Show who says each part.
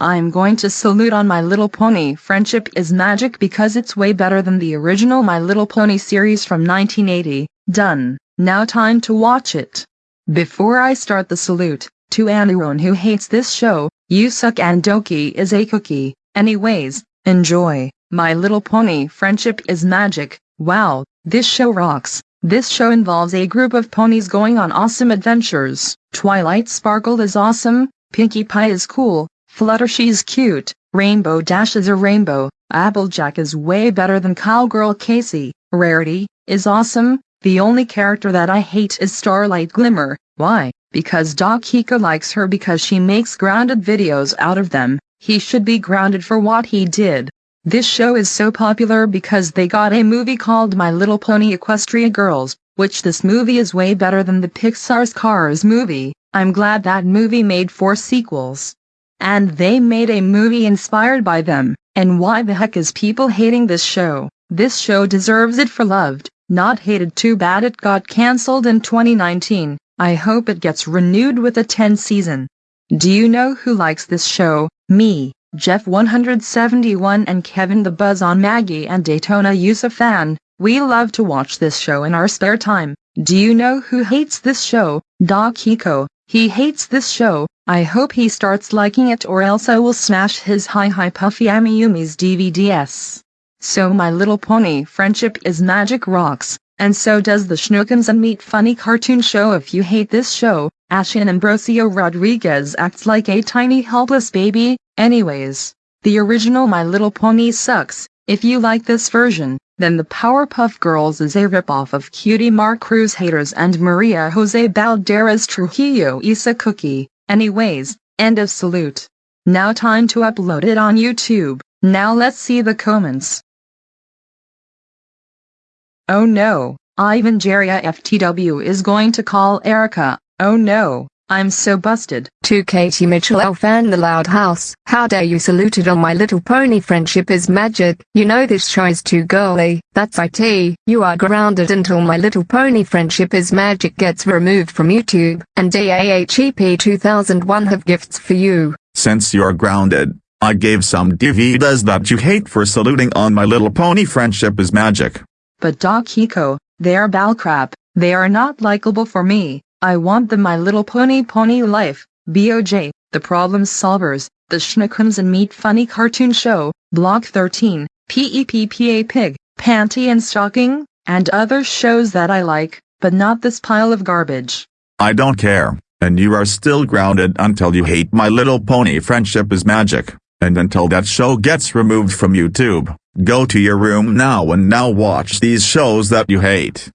Speaker 1: I'm going to salute on My Little Pony Friendship is Magic because it's way better than the original My Little Pony series from 1980. Done. Now time to watch it. Before I start the salute, to anyone who hates this show, you suck and Doki is a cookie. Anyways, enjoy. My Little Pony Friendship is Magic. Wow, this show rocks. This show involves a group of ponies going on awesome adventures. Twilight Sparkle is awesome, Pinkie Pie is cool, Fluttershy's cute, Rainbow Dash is a rainbow, Applejack is way better than Cowgirl Casey, Rarity is awesome, the only character that I hate is Starlight Glimmer, why? Because Doc Hika likes her because she makes grounded videos out of them, he should be grounded for what he did. This show is so popular because they got a movie called My Little Pony Equestria Girls, which this movie is way better than the Pixar's Cars movie, I'm glad that movie made four sequels. And they made a movie inspired by them, and why the heck is people hating this show? This show deserves it for loved, not hated too bad it got cancelled in 2019, I hope it gets renewed with a 10 season. Do you know who likes this show? Me, Jeff 171 and Kevin the Buzz on Maggie and Daytona Yusufan, we love to watch this show in our spare time. Do you know who hates this show? Doc Hiko, he hates this show, I hope he starts liking it or else I will smash his Hi Hi Puffy Amiyumi's DVDs. So My Little Pony Friendship is Magic Rocks, and so does the Schnookums and Meat Funny cartoon show if you hate this show, Ashin Ambrosio Rodriguez acts like a tiny helpless baby, anyways. The original My Little Pony sucks, if you like this version, then the Powerpuff Girls is a ripoff of Cutie Mark Crusaders and Maria Jose Balderas Trujillo Isa Cookie. Anyways, end of salute. Now time to upload it on YouTube. Now let's see the comments. Oh no, Ivan Jeria FTW is going to call Erica. Oh no, I'm so busted.
Speaker 2: To Katie Mitchell L fan the loud house. How dare you saluted on my little pony friendship is magic. You know this show is too girly. That's IT. You are grounded until my little pony friendship is magic gets removed from YouTube. And DAHEP 2001 have gifts for you.
Speaker 3: Since you're grounded, I gave some DVDs that you hate for saluting on my little pony friendship is magic.
Speaker 1: But Doc Hiko, they are ball crap. They are not likable for me. I want the My Little Pony Pony Life, BOJ, The Problem Solvers, The Schnookums and Meat Funny Cartoon Show, Block 13, PEPPA Pig, Panty and Stocking, and other shows that I like, but not this pile of garbage.
Speaker 3: I don't care, and you are still grounded until you hate My Little Pony Friendship is Magic, and until that show gets removed from YouTube. Go to your room now and now watch these shows that you hate.